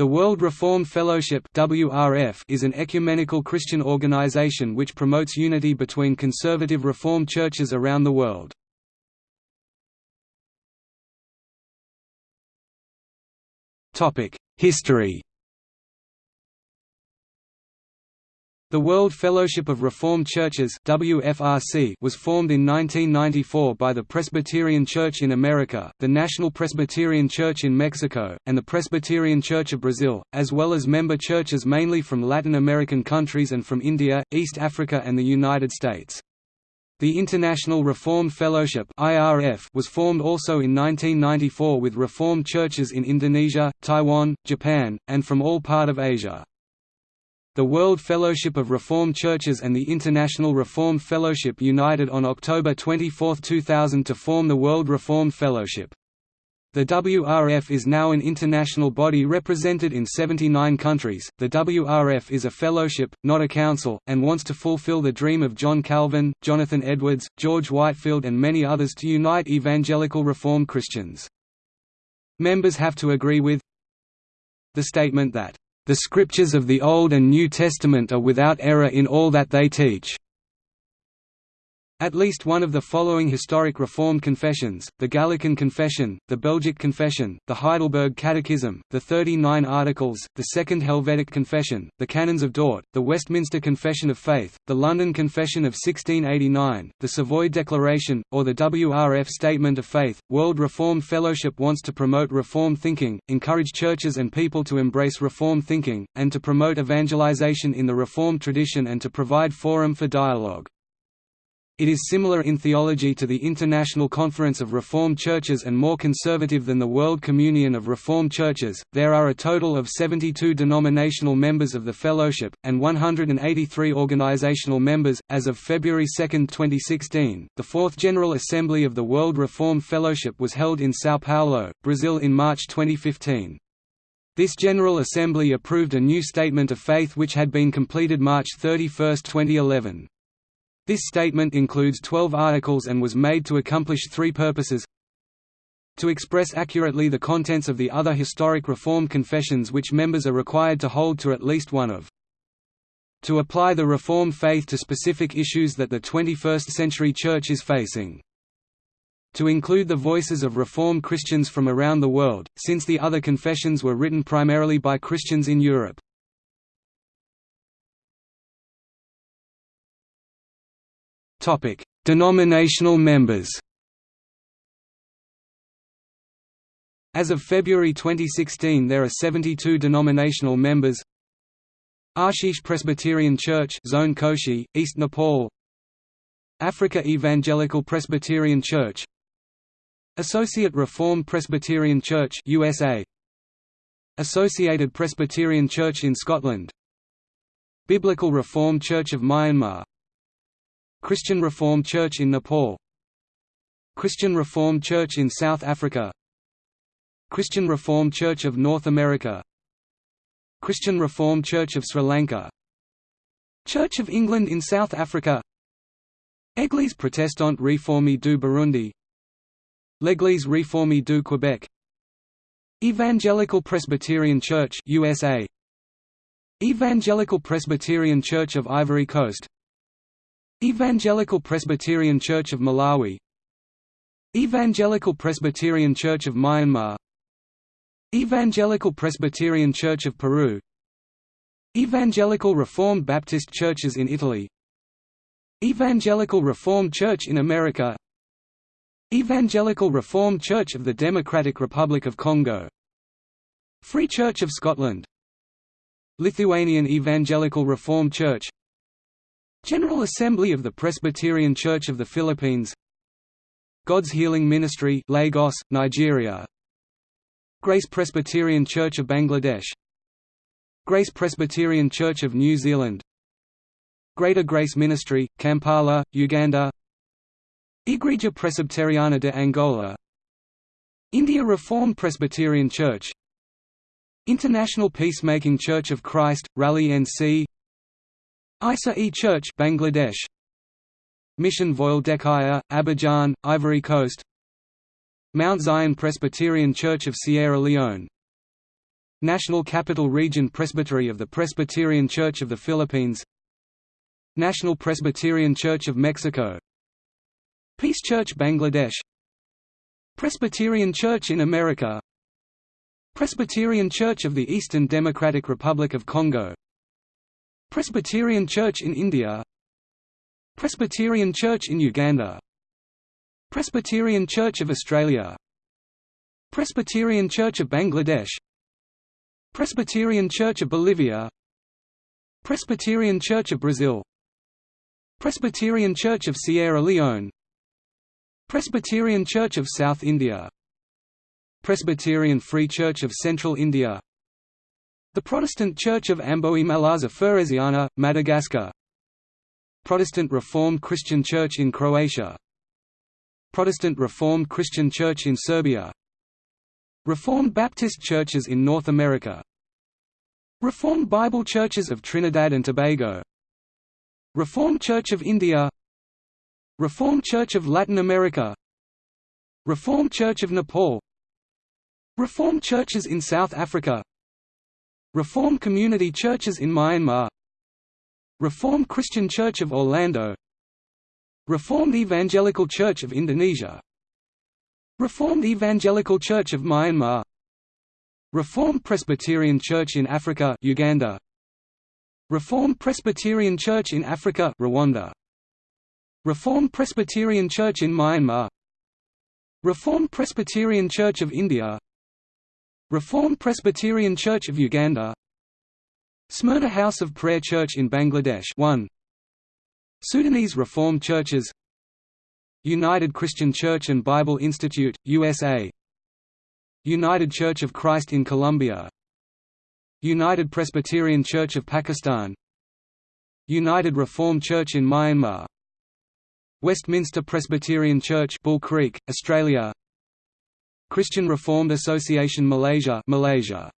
The World Reformed Fellowship is an ecumenical Christian organization which promotes unity between conservative Reformed churches around the world. History The World Fellowship of Reformed Churches WFRC was formed in 1994 by the Presbyterian Church in America, the National Presbyterian Church in Mexico, and the Presbyterian Church of Brazil, as well as member churches mainly from Latin American countries and from India, East Africa and the United States. The International Reformed Fellowship was formed also in 1994 with Reformed churches in Indonesia, Taiwan, Japan, and from all part of Asia. The World Fellowship of Reformed Churches and the International Reformed Fellowship united on October 24, 2000 to form the World Reformed Fellowship. The WRF is now an international body represented in 79 countries. The WRF is a fellowship, not a council, and wants to fulfill the dream of John Calvin, Jonathan Edwards, George Whitefield, and many others to unite evangelical Reformed Christians. Members have to agree with the statement that the Scriptures of the Old and New Testament are without error in all that they teach. At least one of the following historic Reformed confessions, the Gallican Confession, the Belgic Confession, the Heidelberg Catechism, the Thirty Nine Articles, the Second Helvetic Confession, the Canons of Dort, the Westminster Confession of Faith, the London Confession of 1689, the Savoy Declaration, or the WRF Statement of Faith. World Reformed Fellowship wants to promote Reformed thinking, encourage churches and people to embrace Reformed thinking, and to promote evangelization in the Reformed tradition and to provide forum for dialogue. It is similar in theology to the International Conference of Reformed Churches and more conservative than the World Communion of Reformed Churches. There are a total of 72 denominational members of the Fellowship, and 183 organizational members. As of February 2, 2016, the Fourth General Assembly of the World Reformed Fellowship was held in Sao Paulo, Brazil in March 2015. This General Assembly approved a new Statement of Faith which had been completed March 31, 2011. This statement includes 12 articles and was made to accomplish three purposes. To express accurately the contents of the other historic Reform confessions which members are required to hold to at least one of. To apply the Reform faith to specific issues that the 21st-century Church is facing. To include the voices of Reform Christians from around the world, since the other confessions were written primarily by Christians in Europe. Topic: Denominational members. As of February 2016 there are 72 denominational members. Ashish Presbyterian Church Zone Koshi, East Nepal. Africa Evangelical Presbyterian Church. Associate Reformed Presbyterian Church USA Associated Presbyterian Church in Scotland. Biblical Reformed Church of Myanmar Christian Reformed Church in Nepal. Christian Reformed Church in South Africa. Christian Reformed Church of North America. Christian Reformed Church of Sri Lanka. Church of England in South Africa. Église protestante réformée du Burundi. L'Église réformée du Québec Evangelical Presbyterian Church USA Evangelical Presbyterian Church of Ivory Coast Evangelical Presbyterian Church of Malawi. Evangelical Presbyterian Church of Myanmar. Evangelical Presbyterian Church of Peru. Evangelical Reformed Baptist Churches in Italy. Evangelical Reformed Church in America. Evangelical Reformed Church of the Democratic Republic of Congo. Free Church of Scotland. Lithuanian Evangelical Reformed Church General Assembly of the Presbyterian Church of the Philippines. God's Healing Ministry Lagos, Nigeria. Grace Presbyterian Church of Bangladesh. Grace Presbyterian Church of New Zealand. Greater Grace Ministry, Kampala, Uganda. Igreja Presbiteriana de Angola. India Reformed Presbyterian Church. International Peacemaking Church of Christ, Raleigh NC Isa-e Church Bangladesh. Mission Voile Dekaya, Abidjan, Ivory Coast. Mount Zion Presbyterian Church of Sierra Leone. National Capital Region Presbytery of the Presbyterian Church of the Philippines. National Presbyterian Church of Mexico. Peace Church Bangladesh. Presbyterian Church in America. Presbyterian Church of the Eastern Democratic Republic of Congo Presbyterian Church in India. Presbyterian Church in Uganda. Presbyterian Church of Australia. Presbyterian Church of Bangladesh. Presbyterian Church of Bolivia. Presbyterian Church of Brazil. Presbyterian Church of Sierra Leone. Presbyterian Church of South India. Presbyterian Free Church of Central India The Protestant Church of Ambohimalaza Feresiana, Madagascar. Protestant Reformed Christian Church in Croatia. Protestant Reformed Christian Church in Serbia. Reformed Baptist churches in North America. Reformed Bible Churches of Trinidad and Tobago. Reformed Church of India. Reformed Church of Latin America. Reformed Church of Nepal. Reformed churches in South Africa Reformed Community Churches in Myanmar. Reformed Christian Church of Orlando. Reformed Evangelical Church of Indonesia. Reformed Evangelical Church of Myanmar. Reformed Presbyterian Church in Africa Uganda. Reformed Presbyterian Church in Africa Rwanda. Reformed Presbyterian Church in Myanmar. Reformed Presbyterian Church of India Reformed Presbyterian Church of Uganda. Smyrna House of Prayer Church in Bangladesh. 1 Sudanese Reformed Churches. United Christian Church and Bible Institute, USA United Church of Christ in Colombia. United Presbyterian Church of Pakistan. United Reformed Church in Myanmar. Westminster Presbyterian Church Bull Creek, Australia Christian Reformed Association Malaysia Malaysia